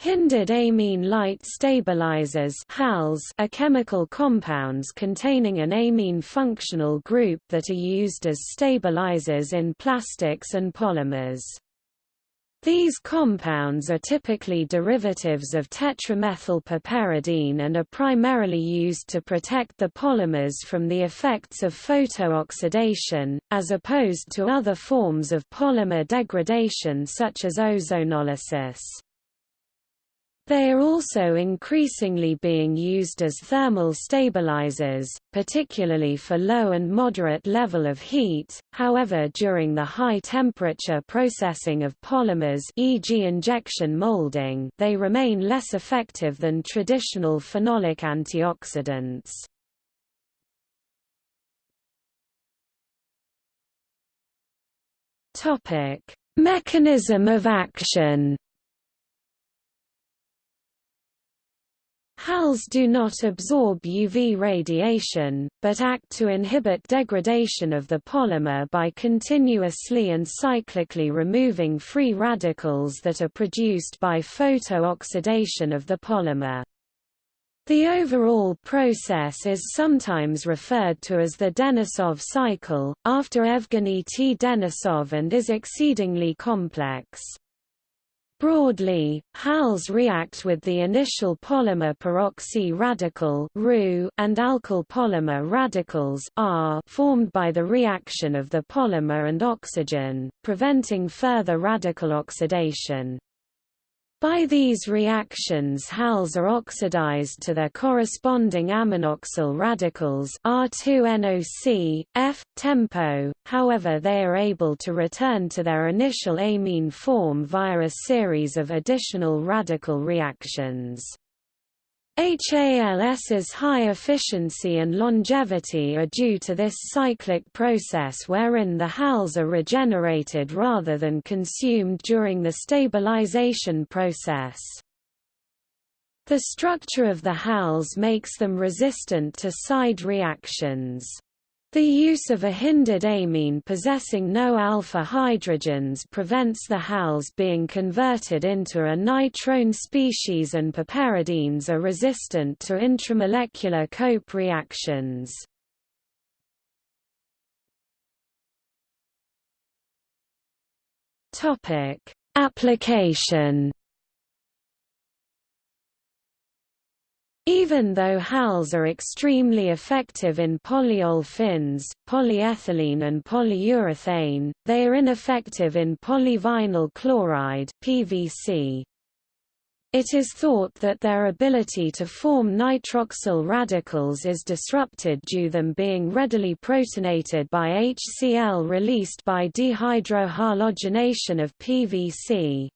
Hindered amine light stabilizers are chemical compounds containing an amine functional group that are used as stabilizers in plastics and polymers. These compounds are typically derivatives of tetramethylpiperidine and are primarily used to protect the polymers from the effects of photooxidation, as opposed to other forms of polymer degradation such as ozonolysis. They are also increasingly being used as thermal stabilizers, particularly for low and moderate level of heat, however during the high temperature processing of polymers e.g. injection molding they remain less effective than traditional phenolic antioxidants. Mechanism of action HALs do not absorb UV radiation, but act to inhibit degradation of the polymer by continuously and cyclically removing free radicals that are produced by photooxidation of the polymer. The overall process is sometimes referred to as the Denisov cycle, after Evgeny T. Denisov and is exceedingly complex. Broadly, HALs react with the initial polymer peroxy radical and alkyl polymer radicals R formed by the reaction of the polymer and oxygen, preventing further radical oxidation. By these reactions HALs are oxidized to their corresponding aminoxyl radicals R2NOC, F, TEMPO, however they are able to return to their initial amine form via a series of additional radical reactions. HALS's high efficiency and longevity are due to this cyclic process wherein the HALs are regenerated rather than consumed during the stabilization process. The structure of the HALs makes them resistant to side reactions. The use of a hindered amine possessing no alpha hydrogens prevents the HALs being converted into a nitrone species and piperidines are resistant to intramolecular Cope reactions. Application Even though HALs are extremely effective in polyolefins, polyethylene and polyurethane, they are ineffective in polyvinyl chloride PVC. It is thought that their ability to form nitroxyl radicals is disrupted due them being readily protonated by HCl released by dehydrohalogenation of PVC.